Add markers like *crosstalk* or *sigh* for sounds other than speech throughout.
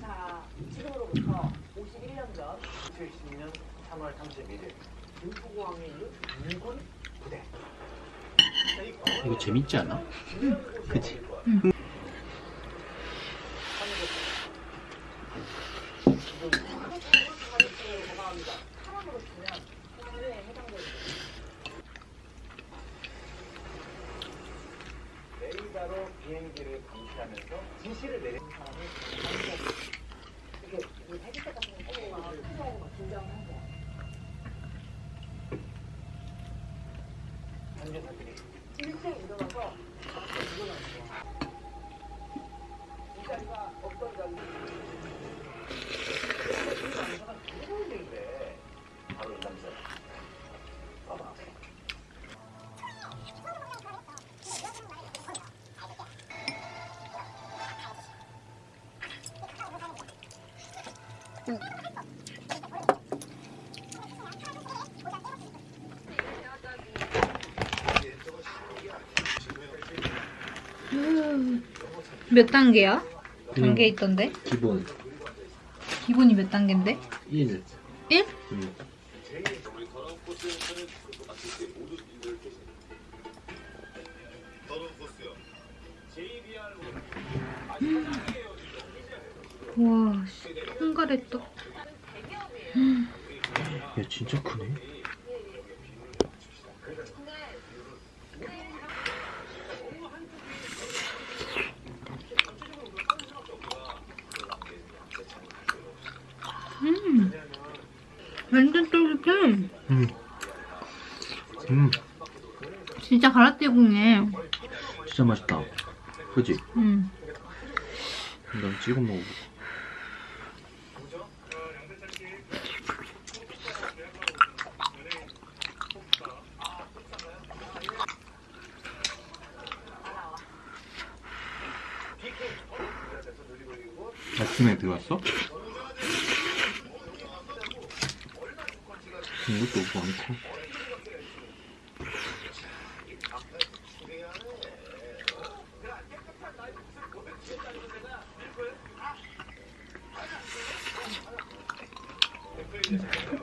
자, 지금으로부터 51년 전 1970년 3월 31일 김포공항에 있는 미군 부대. 이거 재밌지 않아? 그치? 감시하면서 지시를 사람이 관계자들이 일찍 일어나서 몇 단계야? 단계 있던데? 기본 기본이 몇 단계인데? 1 1? 음. 와, 씨, 콩가래떡. 야 진짜 크네 음, 완전 쫄깃해. 음. 음 진짜 가라떼국이네. 진짜 맛있다 그지? 음. 난 찍어 먹어볼게 아침에 들어왔어? 이것도 많고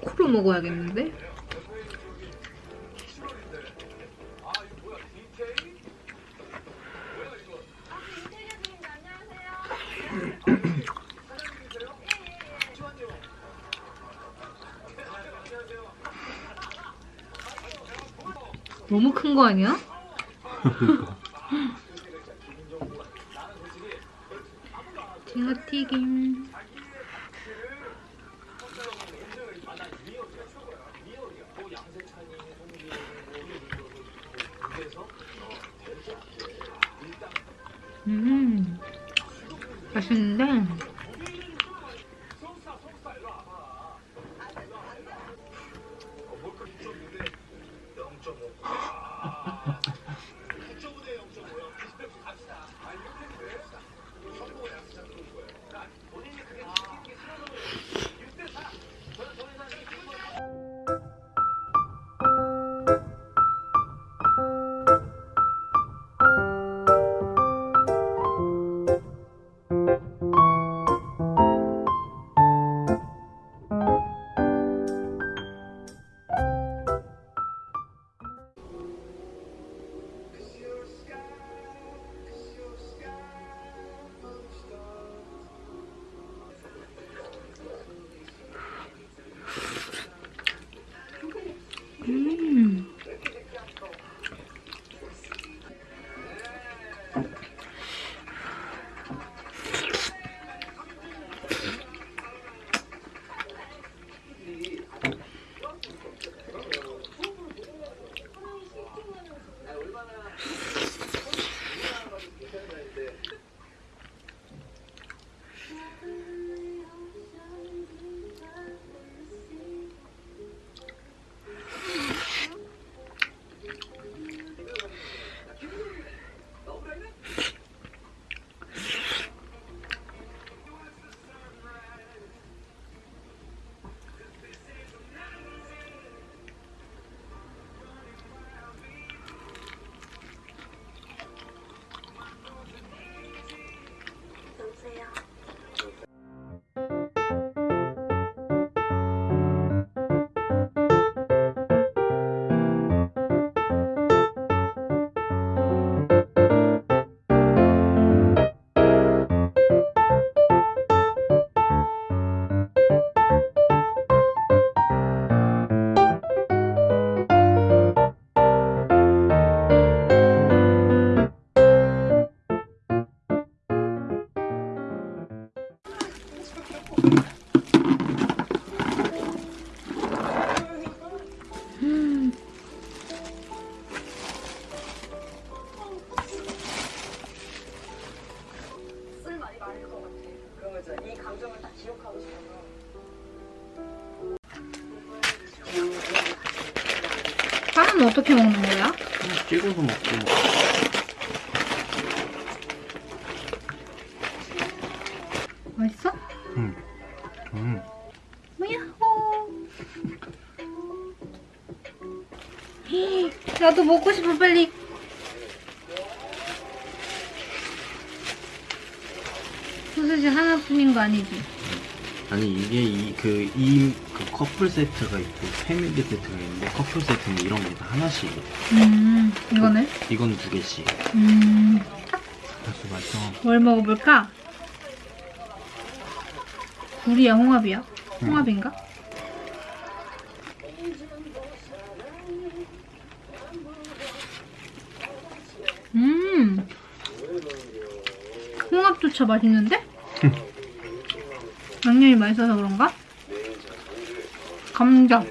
코로 먹어야겠는데? 거 아니야? *laughs* 징어튀김 음 맛있는데 어떻게 먹는 거야? 찍어서 먹고 뭐. 맛있어? 응. 음. 야호! 나도 먹고 싶어 빨리. 소세지 하나뿐인 거 아니지? 아니 이게 이 그 이 그 커플 세트가 있고 패밀리 세트가 있는데 커플 세트는 이런 게 다 하나씩. 음, 이거는? 이건 두 개씩. 음, 맛있어 맛있어. 뭘 먹어볼까? 굴이야, 홍합이야? 홍합인가? 음, 홍합조차 맛있는데? 양념이 맛있어서 그런가? 감자.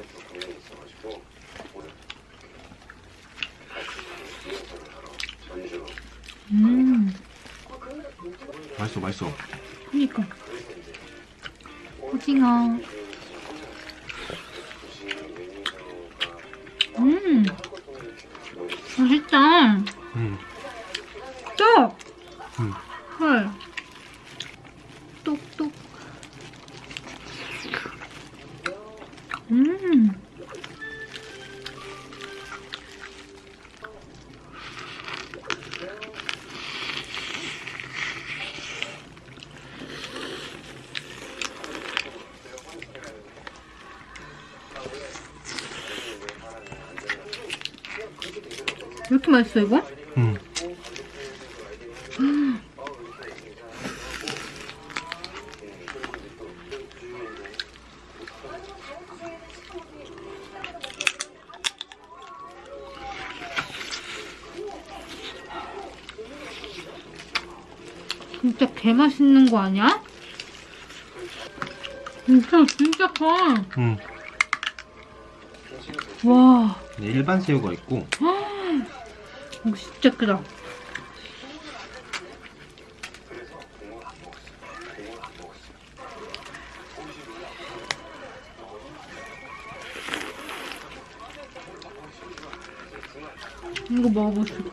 음, 맛있어 맛있어. 그니까. 오징어. 음, 맛있다. 이렇게 맛있어, 이거? 음. 진짜 개 맛있는 거 아니야? 진짜 진짜 커. 음. 와, 네, 일반 새우가 있고 이 거 진짜 크다. 이거 먹어보고 싶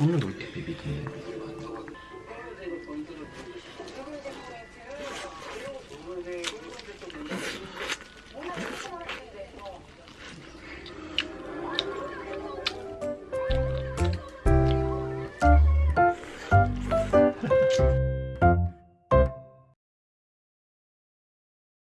왜 이렇게 비비지?